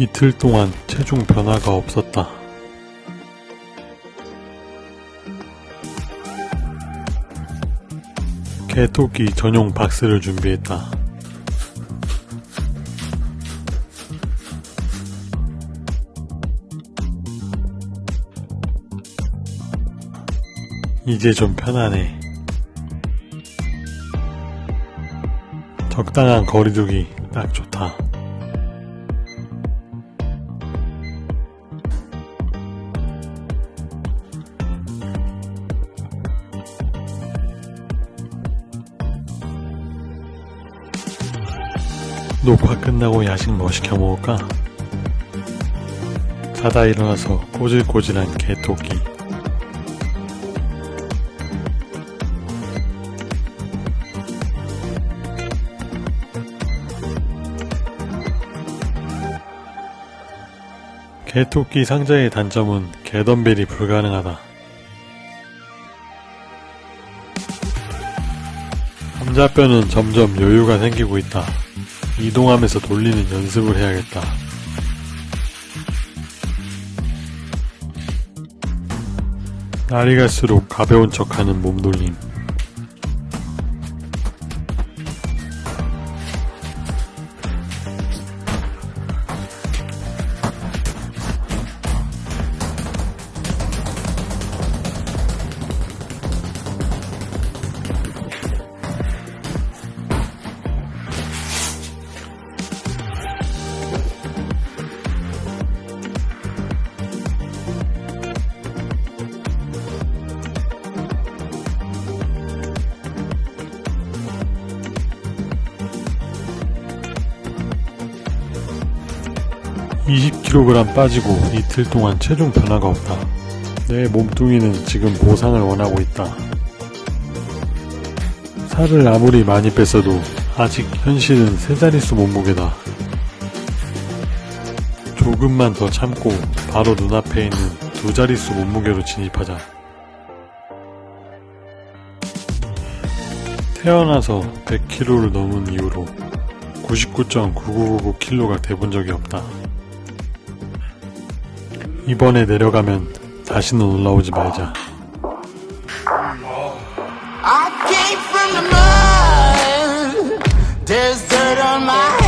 이틀 동안 체중 변화가 없었다. 개토끼 전용 박스를 준비했다. 이제 좀 편하네. 적당한 거리두기 딱 좋다. 녹화 끝나고 야식 뭐 시켜 먹을까? 자다 일어나서 꼬질꼬질한 개토끼. 개토끼 상자의 단점은 개덤벨이 불가능하다. 감자뼈는 점점 여유가 생기고 있다. 이동하면서 돌리는 연습을 해야겠다. 날이 갈수록 가벼운 척하는 몸돌림. (20kg) 빠지고 이틀 동안 체중 변화가 없다. 내 몸뚱이는 지금 보상을 원하고 있다. 살을 아무리 많이 뺐어도 아직 현실은 세 자릿수 몸무게다. 조금만 더 참고 바로 눈앞에 있는 두 자릿수 몸무게로 진입하자. 태어나서 100kg를 넘은 이후로 99.9999kg가 돼본 적이 없다. 이번에 내려가면 다시는 올라오지 말자. I came from the mud.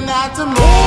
going out to move.